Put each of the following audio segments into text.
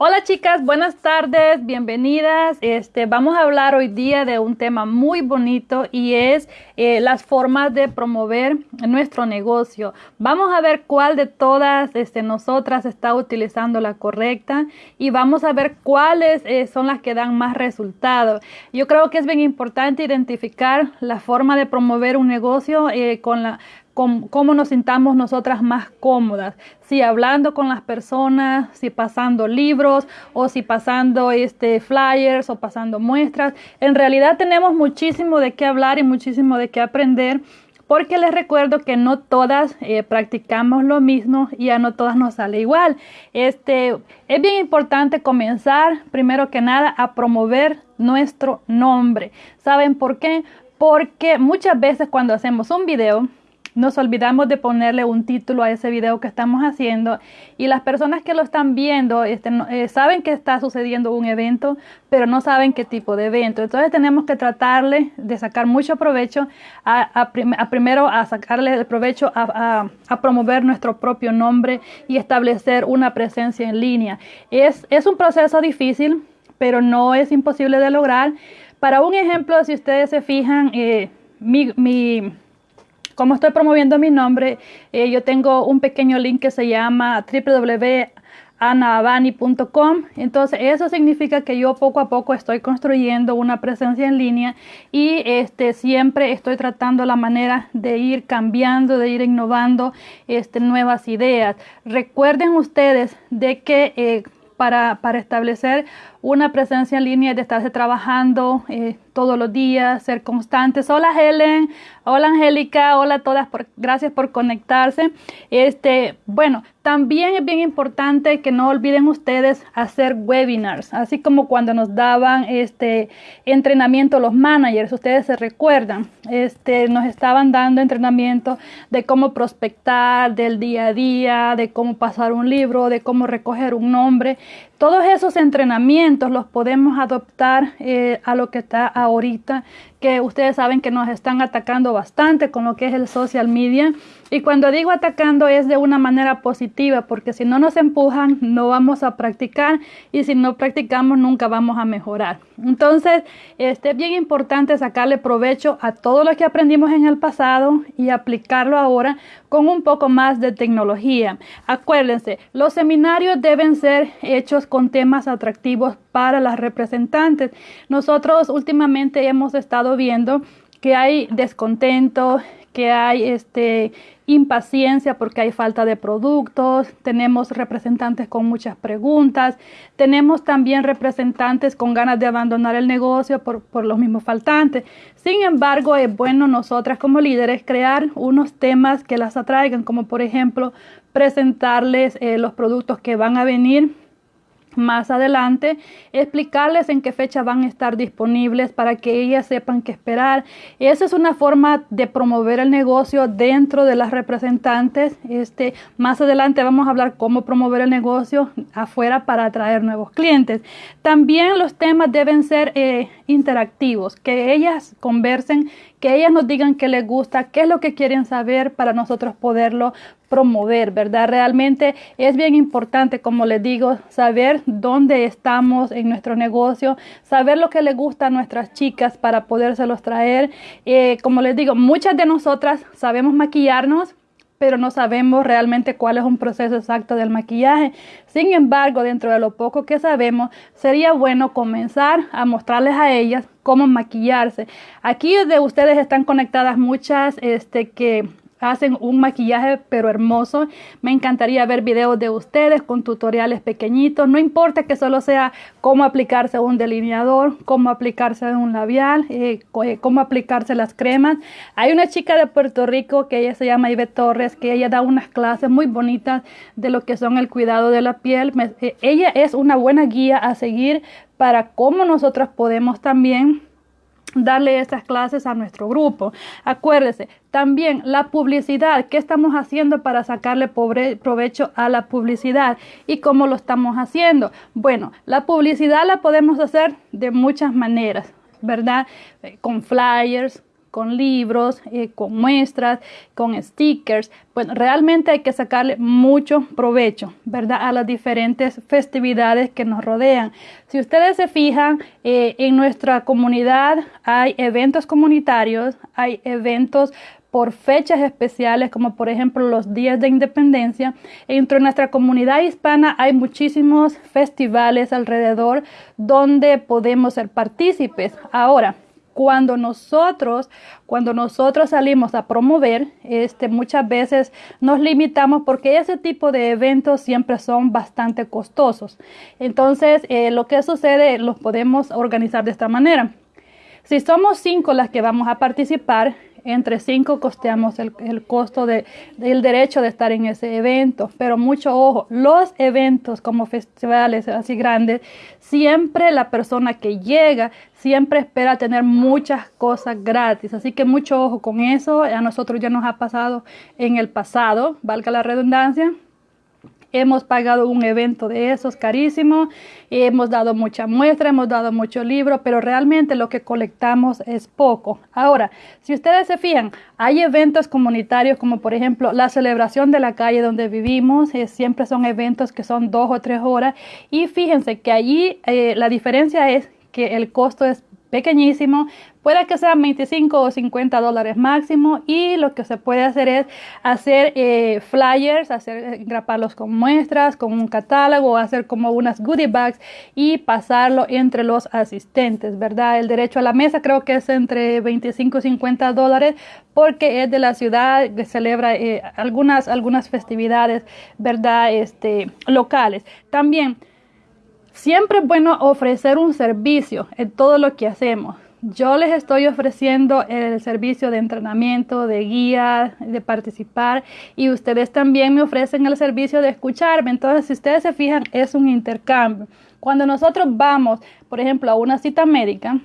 Hola chicas, buenas tardes, bienvenidas. Este, vamos a hablar hoy día de un tema muy bonito y es eh, las formas de promover nuestro negocio. Vamos a ver cuál de todas este, nosotras está utilizando la correcta y vamos a ver cuáles eh, son las que dan más resultados. Yo creo que es bien importante identificar la forma de promover un negocio eh, con la cómo, nos sintamos nosotras más cómodas, si hablando con las personas, si pasando libros o si pasando este flyers o pasando muestras. En realidad tenemos muchísimo de qué hablar y muchísimo de qué aprender porque les recuerdo que no todas eh, practicamos lo mismo y a no todas nos sale igual. Este, es bien importante comenzar, primero que nada, a promover nuestro nombre. ¿Saben por qué? Porque muchas veces cuando hacemos un video, nos olvidamos de ponerle un título a ese video que estamos haciendo y las personas que lo están viendo este, eh, saben que está sucediendo un evento, pero no saben qué tipo de evento. Entonces tenemos que tratarle de sacar mucho provecho, a, primero a sacarle el provecho a, promover nuestro propio nombre y establecer una presencia en línea. Es, es un proceso difícil, pero no es imposible de lograr. Para un ejemplo, si ustedes se fijan, eh, mi, mi como estoy promoviendo mi nombre, eh, yo tengo un pequeño link que se llama www.anaabani.com. Entonces, eso significa que yo poco a poco estoy construyendo una presencia en línea y este, siempre estoy tratando la manera de ir cambiando, de ir innovando este, nuevas ideas. Recuerden ustedes de que eh, para, para, establecer una presencia en línea de estarse trabajando eh, todos los días, ser constantes. Hola Helen, hola Angélica, hola a todas, por, gracias por conectarse. Este, bueno, también es bien importante que no olviden ustedes hacer webinars, así como cuando nos daban este entrenamiento los managers, ustedes se recuerdan, este, nos estaban dando entrenamiento de cómo prospectar, del día a día, de cómo pasar un libro, de cómo recoger un nombre. Todos esos entrenamientos los podemos adoptar eh, a lo que está ahorita, que ustedes saben que nos están atacando bastante con lo que es el social media. Y cuando digo atacando es de una manera positiva, porque si no nos empujan, no vamos a practicar y si no practicamos, nunca vamos a mejorar. Entonces, este, es bien importante sacarle provecho a todo lo que aprendimos en el pasado y aplicarlo ahora con un poco más de tecnología. Acuérdense, los seminarios deben ser hechos con temas atractivos para las representantes. Nosotros últimamente hemos estado viendo que hay descontento, que hay este impaciencia porque hay falta de productos, tenemos representantes con muchas preguntas, tenemos también representantes con ganas de abandonar el negocio por, por los mismos faltantes. Sin embargo, es bueno nosotras como líderes crear unos temas que las atraigan, como por ejemplo presentarles eh, los productos que van a venir más adelante, explicarles en qué fecha van a estar disponibles para que ellas sepan qué esperar. Esa es una forma de promover el negocio dentro de las representantes. Este, más adelante vamos a hablar cómo promover el negocio afuera para atraer nuevos clientes. También los temas deben ser eh, interactivos, que ellas conversen que ellas nos digan qué les gusta, qué es lo que quieren saber para nosotros poderlo promover, ¿verdad? Realmente es bien importante, como les digo, saber dónde estamos en nuestro negocio, saber lo que les gusta a nuestras chicas para podérselos traer. Eh, como les digo, muchas de nosotras sabemos maquillarnos, pero no sabemos realmente cuál es un proceso exacto del maquillaje. Sin embargo, dentro de lo poco que sabemos, sería bueno comenzar a mostrarles a ellas cómo maquillarse. Aquí de ustedes están conectadas muchas este, que hacen un maquillaje pero hermoso. Me encantaría ver videos de ustedes con tutoriales pequeñitos. No importa que solo sea cómo aplicarse un delineador, cómo aplicarse un labial, eh, eh, cómo aplicarse las cremas. Hay una chica de Puerto Rico que ella se llama Ibe Torres, que ella da unas clases muy bonitas de lo que son el cuidado de la piel. Eh, ella es una buena guía a seguir para cómo nosotros podemos también darle estas clases a nuestro grupo. Acuérdese, también la publicidad, ¿qué estamos haciendo para sacarle provecho a la publicidad? ¿Y cómo lo estamos haciendo? Bueno, la publicidad la podemos hacer de muchas maneras, ¿verdad? Eh, con flyers, con libros, eh, con muestras, con stickers. Pues realmente hay que sacarle mucho provecho, ¿verdad? A las diferentes festividades que nos rodean. Si ustedes se fijan, eh, en nuestra comunidad hay eventos comunitarios, hay eventos por fechas especiales, como por ejemplo los días de independencia. Entre nuestra comunidad hispana hay muchísimos festivales alrededor donde podemos ser partícipes. Ahora, cuando nosotros, cuando nosotros salimos a promover, este, muchas veces nos limitamos porque ese tipo de eventos siempre son bastante costosos. Entonces, eh, lo que sucede, los podemos organizar de esta manera. Si somos cinco las que vamos a participar, entre cinco costeamos el, costo de, del derecho de estar en ese evento. Pero mucho ojo, los eventos como festivales así grandes, siempre la persona que llega siempre espera tener muchas cosas gratis. Así que mucho ojo con eso. A nosotros ya nos ha pasado en el pasado, valga la redundancia Hemos pagado un evento de esos carísimo, hemos dado mucha muestra, hemos dado mucho libro, pero realmente lo que colectamos es poco. Ahora, si ustedes se fijan, hay eventos comunitarios como por ejemplo la celebración de la calle donde vivimos, eh, siempre son eventos que son dos o tres horas y fíjense que allí eh, la diferencia es que el costo es pequeñísimo, puede que sean 25 o 50 dólares máximo y lo que se puede hacer es hacer eh, flyers, hacer graparlos con muestras, con un catálogo, hacer como unas goodie bags y pasarlo entre los asistentes, ¿verdad? El derecho a la mesa creo que es entre 25 y 50 dólares porque es de la ciudad que celebra eh, algunas, algunas festividades, ¿verdad? Este, locales. También Siempre es bueno ofrecer un servicio en todo lo que hacemos. Yo les estoy ofreciendo el servicio de entrenamiento, de guía, de participar y ustedes también me ofrecen el servicio de escucharme. Entonces, si ustedes se fijan, es un intercambio. Cuando nosotros vamos, por ejemplo, a una cita médica,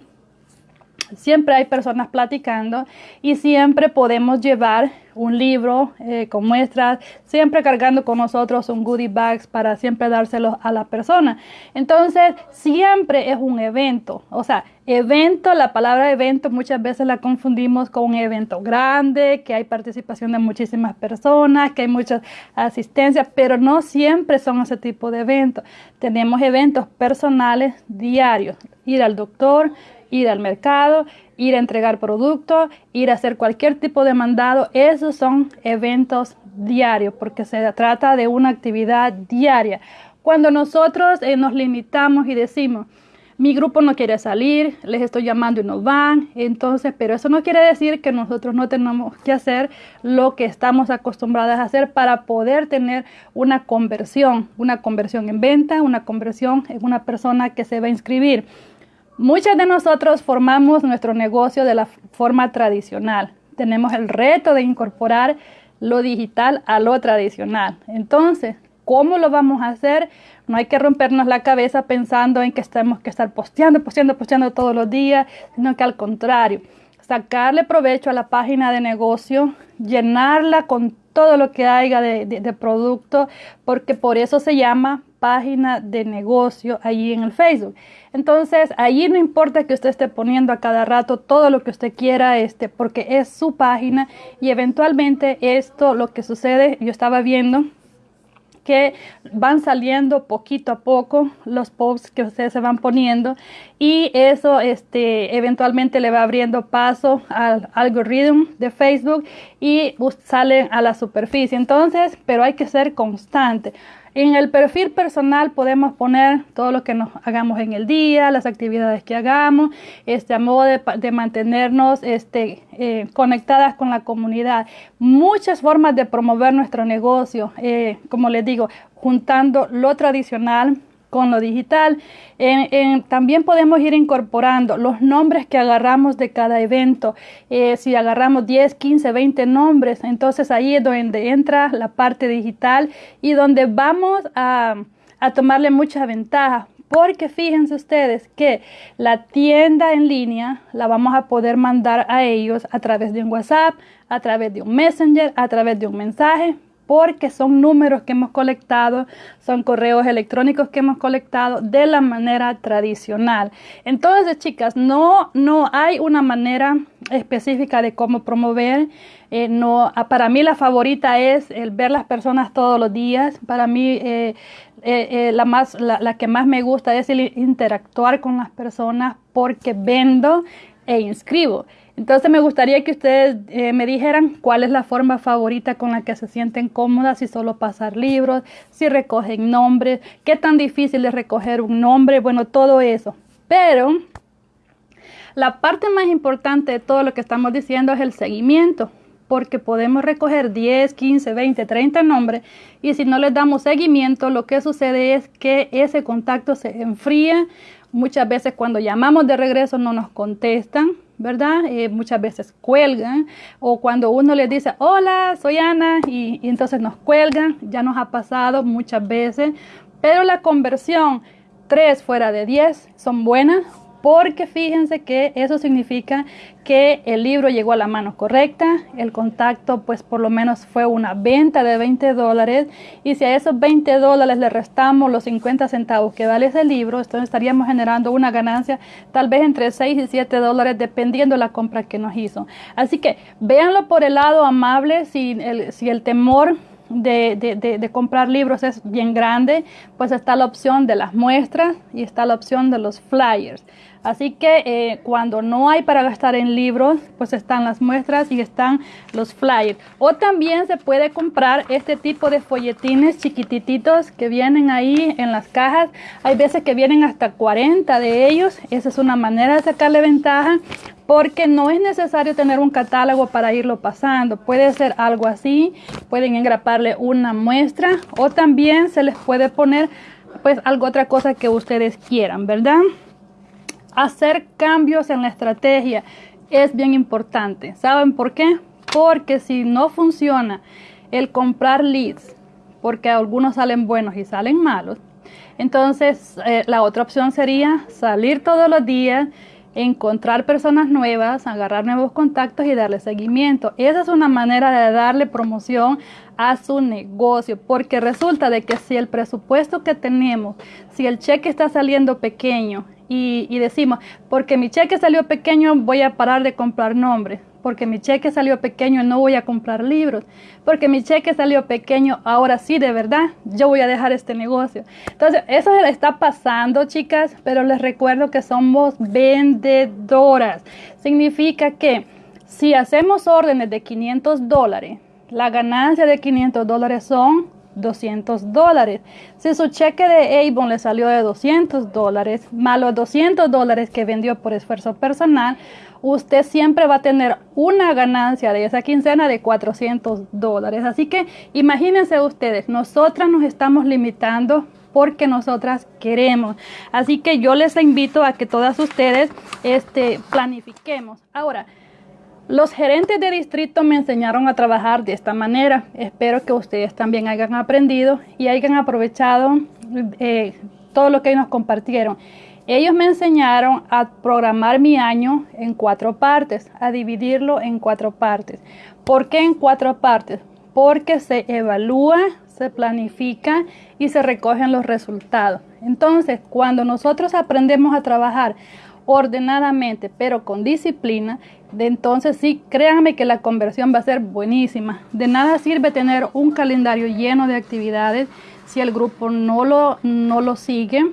siempre hay personas platicando y siempre podemos llevar un libro eh, con muestras, siempre cargando con nosotros un goodie bags para siempre dárselo a la persona. Entonces, siempre es un evento. O sea, evento, la palabra evento muchas veces la confundimos con un evento grande, que hay participación de muchísimas personas, que hay mucha asistencia, pero no siempre son ese tipo de eventos. Tenemos eventos personales diarios, ir al doctor, ir al mercado, ir a entregar productos, ir a hacer cualquier tipo de mandado. Esos son eventos diarios porque se trata de una actividad diaria. Cuando nosotros eh, nos limitamos y decimos, mi grupo no quiere salir, les estoy llamando y no van, entonces, pero eso no quiere decir que nosotros no tenemos que hacer lo que estamos acostumbrados a hacer para poder tener una conversión, una conversión en venta, una conversión en una persona que se va a inscribir. Muchos de nosotros formamos nuestro negocio de la forma tradicional. Tenemos el reto de incorporar lo digital a lo tradicional. Entonces, ¿cómo lo vamos a hacer? No hay que rompernos la cabeza pensando en que tenemos que estar posteando, posteando, posteando todos los días, sino que al contrario, sacarle provecho a la página de negocio, llenarla con todo lo que haya de, producto, porque por eso se llama página de negocio allí en el Facebook. Entonces, allí no importa que usted esté poniendo a cada rato todo lo que usted quiera, este, porque es su página y eventualmente esto, lo que sucede, yo estaba viendo que van saliendo poquito a poco los posts que ustedes se van poniendo y eso este eventualmente le va abriendo paso al algoritmo de Facebook y salen a la superficie. Entonces pero hay que ser constante en el perfil personal podemos poner todo lo que nos hagamos en el día, las actividades que hagamos, este, a modo de, mantenernos este, eh, conectadas con la comunidad. Muchas formas de promover nuestro negocio, eh, como les digo, juntando lo tradicional con lo digital. también podemos ir incorporando los nombres que agarramos de cada evento. Eh, si agarramos 10, 15, 20 nombres, entonces ahí es donde entra la parte digital y donde vamos a, a tomarle mucha ventaja. Porque fíjense ustedes que la tienda en línea la vamos a poder mandar a ellos a través de un WhatsApp, a través de un Messenger, a través de un mensaje, porque son números que hemos colectado, son correos electrónicos que hemos colectado de la manera tradicional. Entonces, chicas, no, no hay una manera específica de cómo promover. Eh, no, ah, para mí la favorita es el ver las personas todos los días. Para mí eh, eh, la, más, la, la que más me gusta es el interactuar con las personas porque vendo e inscribo. Entonces me gustaría que ustedes eh, me dijeran cuál es la forma favorita con la que se sienten cómodas, si solo pasar libros, si recogen nombres, qué tan difícil es recoger un nombre, bueno, todo eso. Pero la parte más importante de todo lo que estamos diciendo es el seguimiento, porque podemos recoger 10, 15, 20, 30 nombres y si no les damos seguimiento, lo que sucede es que ese contacto se enfría. Muchas veces cuando llamamos de regreso no nos contestan ¿verdad? Eh, muchas veces cuelgan o cuando uno les dice, hola, soy Ana y, y entonces nos cuelgan, ya nos ha pasado muchas veces, pero la conversión 3 fuera de 10 son buenas porque fíjense que eso significa que el libro llegó a la mano correcta, el contacto pues por lo menos fue una venta de 20 dólares y si a esos 20 dólares le restamos los 50 centavos que vale ese libro, entonces estaríamos generando una ganancia tal vez entre 6 y 7 dólares dependiendo de la compra que nos hizo. Así que véanlo por el lado amable si el, temor de, comprar libros es bien grande, pues está la opción de las muestras y está la opción de los flyers. Así que eh, cuando no hay para gastar en libros, pues están las muestras y están los flyers. O también se puede comprar este tipo de folletines chiquititos que vienen ahí en las cajas. Hay veces que vienen hasta 40 de ellos. Esa es una manera de sacarle ventaja porque no es necesario tener un catálogo para irlo pasando. Puede ser algo así, pueden engraparle una muestra o también se les puede poner pues algo otra cosa que ustedes quieran, ¿verdad? Hacer cambios en la estrategia es bien importante. ¿Saben por qué? Porque si no funciona el comprar leads, porque algunos salen buenos y salen malos, entonces eh, la otra opción sería salir todos los días, encontrar personas nuevas, agarrar nuevos contactos y darle seguimiento. Esa es una manera de darle promoción a su negocio, porque resulta de que si el presupuesto que tenemos, si el cheque está saliendo pequeño y, decimos, porque mi cheque salió pequeño, voy a parar de comprar nombres. Porque mi cheque salió pequeño, no voy a comprar libros. Porque mi cheque salió pequeño, ahora sí, de verdad, yo voy a dejar este negocio. Entonces, eso le está pasando, chicas, pero les recuerdo que somos vendedoras. Significa que si hacemos órdenes de 500 dólares, la ganancia de 500 dólares son 200 dólares. Si su cheque de Avon le salió de 200 dólares, más los 200 dólares que vendió por esfuerzo personal, usted siempre va a tener una ganancia de esa quincena de 400 dólares. Así que imagínense ustedes, nosotras nos estamos limitando porque nosotras queremos. Así que yo les invito a que todas ustedes este, planifiquemos. Ahora, los gerentes de distrito me enseñaron a trabajar de esta manera. Espero que ustedes también hayan aprendido y hayan aprovechado eh, todo lo que nos compartieron. Ellos me enseñaron a programar mi año en cuatro partes, a dividirlo en cuatro partes. ¿Por qué en cuatro partes? Porque se evalúa, se planifica y se recogen los resultados. Entonces, cuando nosotros aprendemos a trabajar ordenadamente, pero con disciplina, de entonces sí, créanme que la conversión va a ser buenísima. De nada sirve tener un calendario lleno de actividades si el grupo no lo, no lo sigue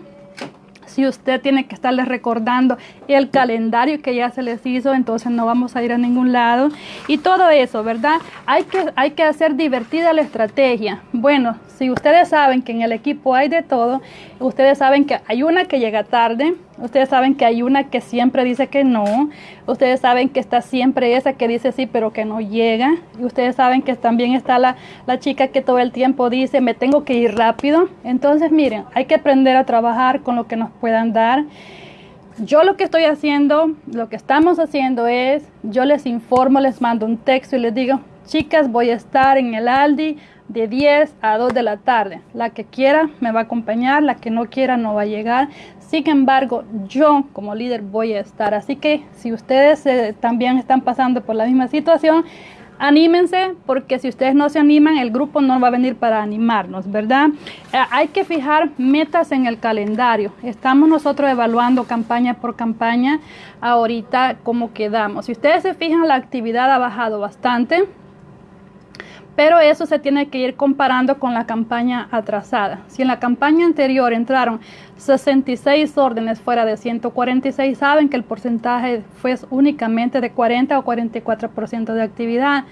si usted tiene que estarles recordando el calendario que ya se les hizo, entonces no vamos a ir a ningún lado. Y todo eso, ¿verdad? Hay que, hay que hacer divertida la estrategia. Bueno, si ustedes saben que en el equipo hay de todo, ustedes saben que hay una que llega tarde, ustedes saben que hay una que siempre dice que no, ustedes saben que está siempre esa que dice sí pero que no llega, y ustedes saben que también está la, la chica que todo el tiempo dice me tengo que ir rápido. Entonces miren, hay que aprender a trabajar con lo que nos puedan dar. Yo lo que estoy haciendo, lo que estamos haciendo es, yo les informo, les mando un texto y les digo, chicas, voy a estar en el Aldi de 10 a 2 de la tarde. La que quiera me va a acompañar, la que no quiera no va a llegar. Sin embargo, yo como líder voy a estar. Así que si ustedes eh, también están pasando por la misma situación, anímense porque si ustedes no se animan, el grupo no va a venir para animarnos, ¿verdad? Eh, hay que fijar metas en el calendario. Estamos nosotros evaluando campaña por campaña ahorita cómo quedamos. Si ustedes se fijan, la actividad ha bajado bastante pero eso se tiene que ir comparando con la campaña atrasada. Si en la campaña anterior entraron 66 órdenes fuera de 146, saben que el porcentaje fue únicamente de 40 o 44% de actividad.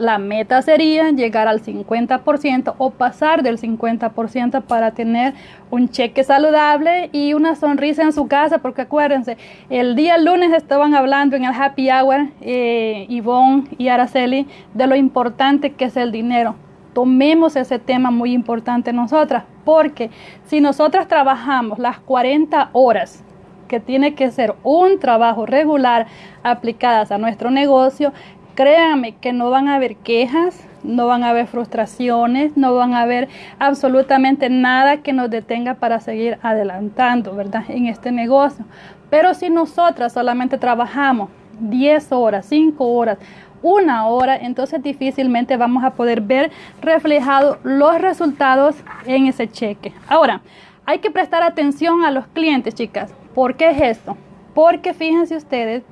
La meta sería llegar al 50% o pasar del 50% para tener un cheque saludable y una sonrisa en su casa, porque acuérdense, el día lunes estaban hablando en el happy hour eh, y Araceli de lo importante que es el dinero. Tomemos ese tema muy importante nosotras, porque si nosotras trabajamos las 40 horas que tiene que ser un trabajo regular aplicadas a nuestro negocio, créanme que no van a haber quejas, no van a haber frustraciones, no van a haber absolutamente nada que nos detenga para seguir adelantando, ¿verdad? En este negocio. Pero si nosotras solamente trabajamos 10 horas, 5 horas, una hora, entonces difícilmente vamos a poder ver reflejados los resultados en ese cheque. Ahora, hay que prestar atención a los clientes, chicas. ¿Por qué es esto? Porque fíjense ustedes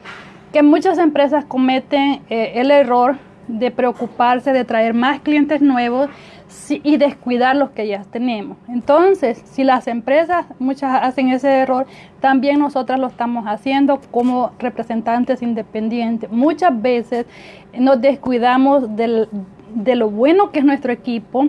que muchas empresas cometen eh, el error de preocuparse de traer más clientes nuevos y descuidar los que ya tenemos. Entonces, si las empresas muchas hacen ese error, también nosotras lo estamos haciendo como representantes independientes. Muchas veces nos descuidamos de lo bueno que es nuestro equipo,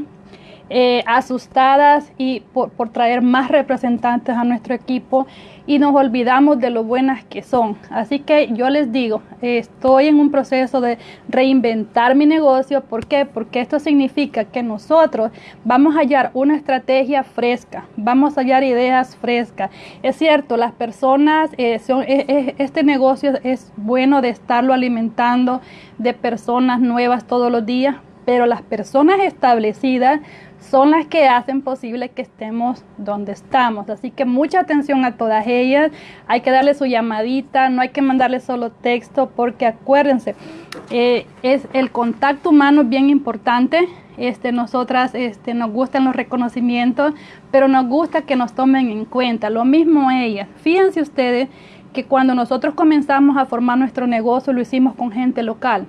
eh, asustadas y por, por, traer más representantes a nuestro equipo y nos olvidamos de lo buenas que son. Así que yo les digo, estoy en un proceso de reinventar mi negocio. ¿Por qué? Porque esto significa que nosotros vamos a hallar una estrategia fresca, vamos a hallar ideas frescas. Es cierto, las personas, eh, son, eh, eh, este negocio es bueno de estarlo alimentando de personas nuevas todos los días, pero las personas establecidas son las que hacen posible que estemos donde estamos. Así que mucha atención a todas ellas. Hay que darle su llamadita, no hay que mandarle solo texto, porque acuérdense, eh, es el contacto humano bien importante. Este, nosotras este, nos gustan los reconocimientos, pero nos gusta que nos tomen en cuenta. Lo mismo ellas. Fíjense ustedes que cuando nosotros comenzamos a formar nuestro negocio lo hicimos con gente local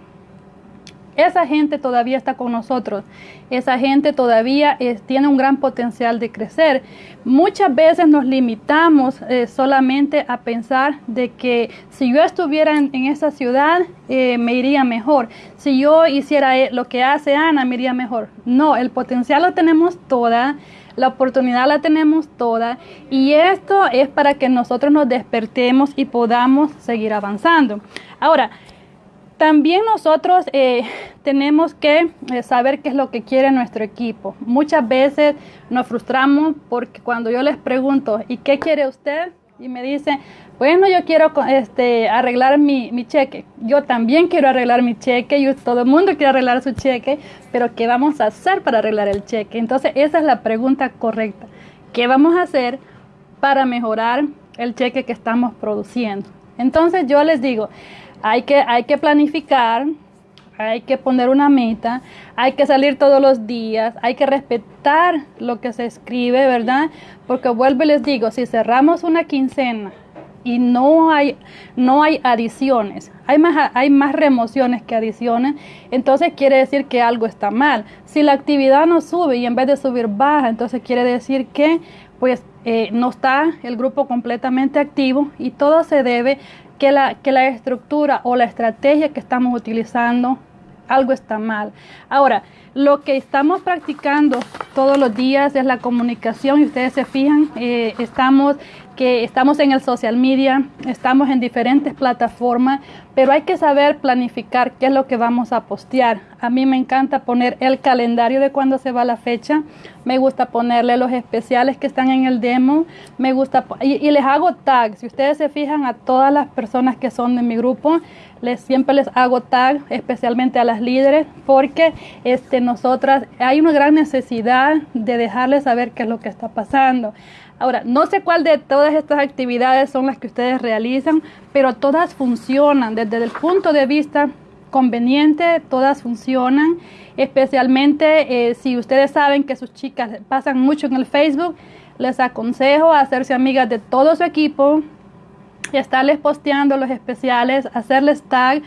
esa gente todavía está con nosotros. Esa gente todavía tiene un gran potencial de crecer. Muchas veces nos limitamos eh, solamente a pensar de que si yo estuviera en, esa ciudad eh, me iría mejor. Si yo hiciera eh, lo que hace Ana me iría mejor. No, el potencial lo tenemos toda. La oportunidad la tenemos toda y esto es para que nosotros nos despertemos y podamos seguir avanzando. Ahora, también nosotros eh, tenemos que eh, saber qué es lo que quiere nuestro equipo. Muchas veces nos frustramos porque cuando yo les pregunto, ¿y qué quiere usted? Y me dicen, bueno, yo quiero este, arreglar mi, mi, cheque. Yo también quiero arreglar mi cheque y todo el mundo quiere arreglar su cheque, pero ¿qué vamos a hacer para arreglar el cheque? Entonces, esa es la pregunta correcta. ¿Qué vamos a hacer para mejorar el cheque que estamos produciendo? Entonces, yo les digo, hay que, hay que planificar, hay que poner una meta, hay que salir todos los días, hay que respetar lo que se escribe, ¿verdad? Porque vuelvo y les digo, si cerramos una quincena y no hay, no hay adiciones, hay más, hay más remociones que adiciones, entonces quiere decir que algo está mal. Si la actividad no sube y en vez de subir baja, entonces quiere decir que pues eh, no está el grupo completamente activo y todo se debe que la, que la estructura o la estrategia que estamos utilizando, algo está mal. Ahora, lo que estamos practicando todos los días es la comunicación y ustedes se fijan, eh, estamos que estamos en el social media, estamos en diferentes plataformas, pero hay que saber planificar qué es lo que vamos a postear. A mí me encanta poner el calendario de cuándo se va la fecha, me gusta ponerle los especiales que están en el demo, me gusta y, les hago tag. Si ustedes se fijan a todas las personas que son de mi grupo, les siempre les hago tag, especialmente a las líderes, porque este nosotras hay una gran necesidad de dejarles saber qué es lo que está pasando. Ahora, no sé cuál de todas estas actividades son las que ustedes realizan, pero todas funcionan desde el punto de vista conveniente, todas funcionan, especialmente eh, si ustedes saben que sus chicas pasan mucho en el Facebook, les aconsejo hacerse amigas de todo su equipo, estarles posteando los especiales, hacerles tag,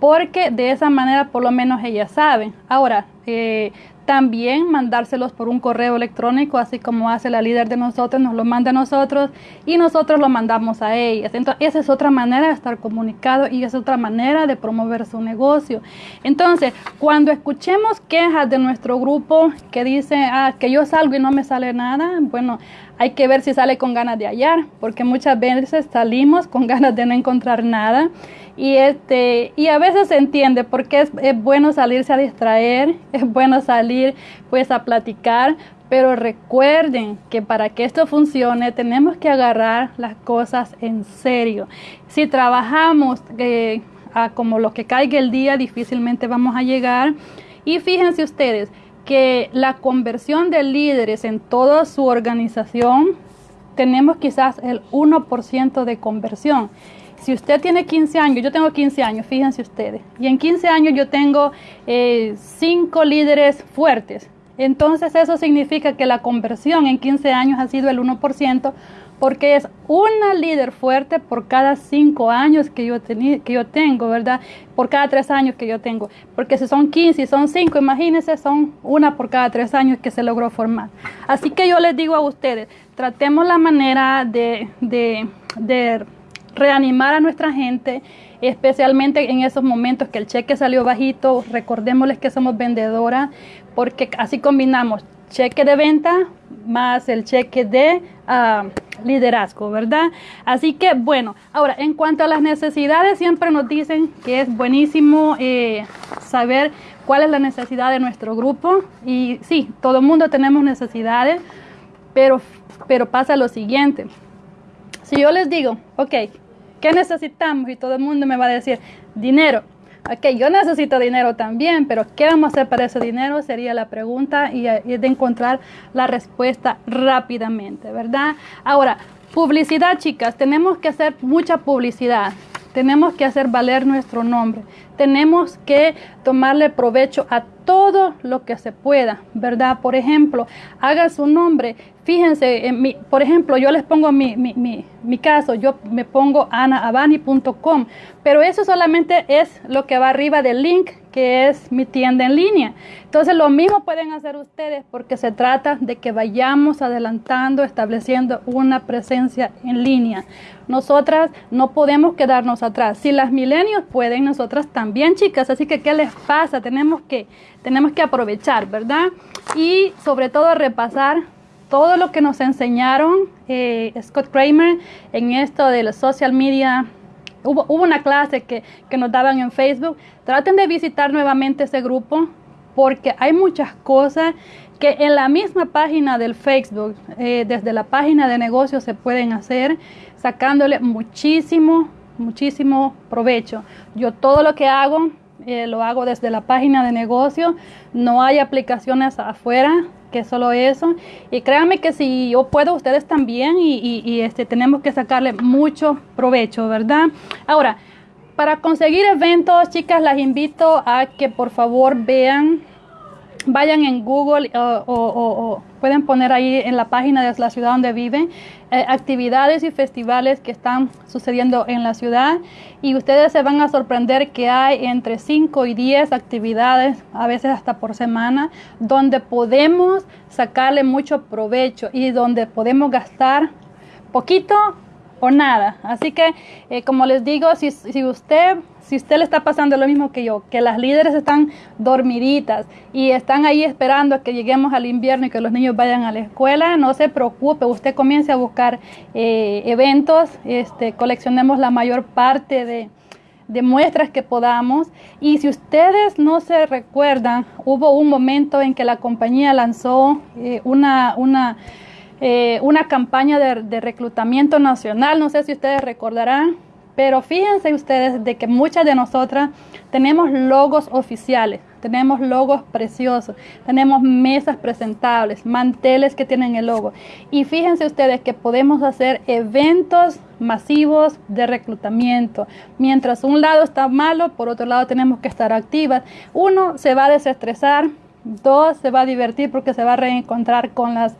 porque de esa manera por lo menos ellas saben. Ahora, eh, también mandárselos por un correo electrónico, así como hace la líder de nosotros, nos lo manda a nosotros y nosotros lo mandamos a ellas. Entonces, esa es otra manera de estar comunicado y es otra manera de promover su negocio. Entonces, cuando escuchemos quejas de nuestro grupo que dice ah, que yo salgo y no me sale nada, bueno, hay que ver si sale con ganas de hallar, porque muchas veces salimos con ganas de no encontrar nada. Y, este, y a veces se entiende porque es, es bueno salirse a distraer, es bueno salir pues a platicar, pero recuerden que para que esto funcione tenemos que agarrar las cosas en serio. Si trabajamos eh, como lo que caiga el día, difícilmente vamos a llegar. Y fíjense ustedes que la conversión de líderes en toda su organización, tenemos quizás el 1% de conversión. Si usted tiene 15 años, yo tengo 15 años, fíjense ustedes, y en 15 años yo tengo 5 eh, líderes fuertes. Entonces eso significa que la conversión en 15 años ha sido el 1%, porque es una líder fuerte por cada 5 años que yo, que yo tengo, ¿verdad? Por cada 3 años que yo tengo. Porque si son 15 y son 5, imagínense, son una por cada 3 años que se logró formar. Así que yo les digo a ustedes, tratemos la manera de, de, de reanimar a nuestra gente, especialmente en esos momentos que el cheque salió bajito. Recordémosles que somos vendedoras, porque así combinamos cheque de venta más el cheque de ah, liderazgo, ¿verdad? Así que bueno, ahora en cuanto a las necesidades, siempre nos dicen que es buenísimo eh, saber cuál es la necesidad de nuestro grupo. Y sí, todo el mundo tenemos necesidades, pero, pero pasa lo siguiente. Si yo les digo, ok, ¿Qué necesitamos? Y todo el mundo me va a decir, dinero. Ok, yo necesito dinero también, pero ¿qué vamos a hacer para ese dinero? Sería la pregunta y, y de encontrar la respuesta rápidamente, ¿verdad? Ahora, publicidad, chicas, tenemos que hacer mucha publicidad. Tenemos que hacer valer nuestro nombre. Tenemos que tomarle provecho a todo lo que se pueda, ¿verdad? Por ejemplo, haga su nombre Fíjense, en mi, por ejemplo, yo les pongo mi, mi, mi, mi caso, yo me pongo anaabani.com, pero eso solamente es lo que va arriba del link, que es mi tienda en línea. Entonces, lo mismo pueden hacer ustedes porque se trata de que vayamos adelantando, estableciendo una presencia en línea. Nosotras no podemos quedarnos atrás. Si las milenios pueden, nosotras también, chicas. Así que, ¿qué les pasa? Tenemos que, tenemos que aprovechar, ¿verdad? Y sobre todo repasar todo lo que nos enseñaron eh, Scott Kramer en esto de la social media. Hubo, hubo una clase que, que, nos daban en Facebook. Traten de visitar nuevamente ese grupo porque hay muchas cosas que en la misma página del Facebook, eh, desde la página de negocios se pueden hacer, sacándole muchísimo, muchísimo provecho. Yo todo lo que hago, eh, lo hago desde la página de negocio. No hay aplicaciones afuera que solo eso. Y créanme que si yo puedo, ustedes también, y, este, tenemos que sacarle mucho provecho, ¿verdad? Ahora, para conseguir eventos, chicas, las invito a que por favor vean vayan en Google o, pueden poner ahí en la página de la ciudad donde viven eh, actividades y festivales que están sucediendo en la ciudad y ustedes se van a sorprender que hay entre 5 y 10 actividades, a veces hasta por semana, donde podemos sacarle mucho provecho y donde podemos gastar poquito o nada. Así que, eh, como les digo, si, si usted si usted le está pasando lo mismo que yo, que las líderes están dormiditas y están ahí esperando a que lleguemos al invierno y que los niños vayan a la escuela, no se preocupe, usted comience a buscar eh, eventos, este, coleccionemos la mayor parte de, muestras que podamos. Y si ustedes no se recuerdan, hubo un momento en que la compañía lanzó eh, una, una, eh, una campaña de, de reclutamiento nacional, no sé si ustedes recordarán, pero fíjense ustedes de que muchas de nosotras tenemos logos oficiales, tenemos logos preciosos, tenemos mesas presentables, manteles que tienen el logo. Y fíjense ustedes que podemos hacer eventos masivos de reclutamiento. Mientras un lado está malo, por otro lado tenemos que estar activas. Uno se va a desestresar, dos se va a divertir porque se va a reencontrar con las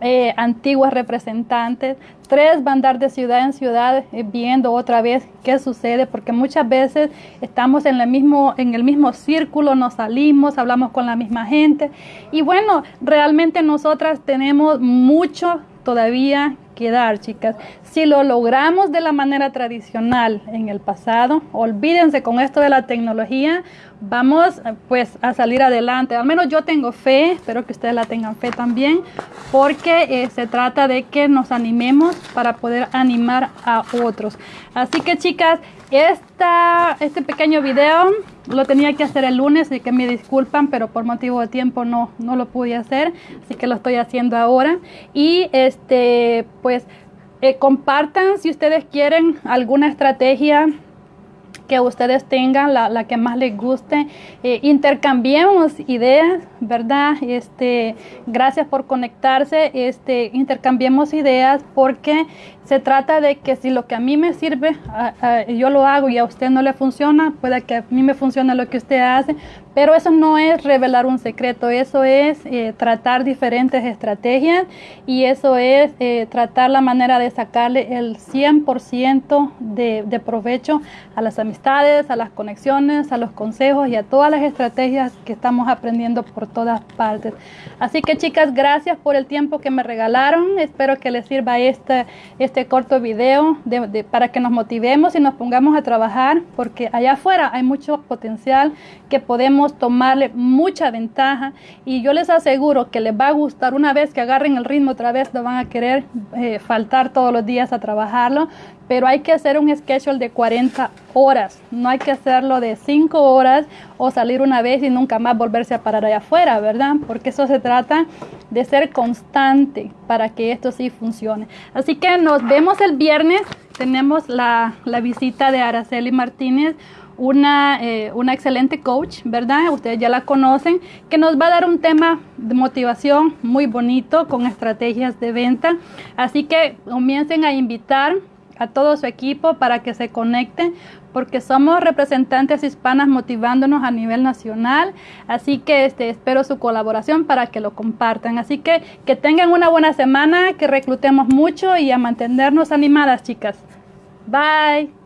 eh, antiguas representantes. Tres, van a andar de ciudad en ciudad eh, viendo otra vez qué sucede, porque muchas veces estamos en el, mismo, en el mismo círculo, nos salimos, hablamos con la misma gente. Y bueno, realmente nosotras tenemos mucho todavía que dar, chicas. Si lo logramos de la manera tradicional en el pasado, olvídense con esto de la tecnología, vamos pues a salir adelante. Al menos yo tengo fe, espero que ustedes la tengan fe también, porque eh, se trata de que nos animemos para poder animar a otros. Así que chicas, esta, este pequeño video lo tenía que hacer el lunes y que me disculpan, pero por motivo de tiempo no, no lo pude hacer, así que lo estoy haciendo ahora. Y este, eh, compartan si ustedes quieren alguna estrategia que ustedes tengan, la, la que más les guste. Eh, intercambiemos ideas, ¿verdad? Este, gracias por conectarse. Este, intercambiemos ideas porque se trata de que si lo que a mí me sirve, yo lo hago y a usted no le funciona, puede que a mí me funcione lo que usted hace, pero eso no es revelar un secreto, eso es eh, tratar diferentes estrategias y eso es eh, tratar la manera de sacarle el 100% de, de provecho a las amistades, a las conexiones, a los consejos y a todas las estrategias que estamos aprendiendo por todas partes. Así que chicas, gracias por el tiempo que me regalaron, espero que les sirva este, este corto video para que nos motivemos y nos pongamos a trabajar, porque allá afuera hay mucho potencial que tomarle mucha ventaja y yo les aseguro que les va a gustar una vez que agarren el ritmo otra vez, no van a querer eh, faltar todos los días a trabajarlo, pero hay que hacer un schedule de 40 horas, no hay que hacerlo de 5 horas o salir una vez y nunca más volverse a parar allá afuera, ¿verdad? Porque eso se trata de ser constante para que esto sí funcione. Así que nos vemos el viernes, tenemos la, la visita de Araceli Martínez, una, eh, una, excelente coach, ¿verdad? Ustedes ya la conocen, que nos va a dar un tema de motivación muy bonito con estrategias de venta. Así que comiencen a invitar a todo su equipo para que se conecten porque somos representantes hispanas motivándonos a nivel nacional. Así que este, espero su colaboración para que lo compartan. Así que que tengan una buena semana, que reclutemos mucho y a mantenernos animadas, chicas. Bye.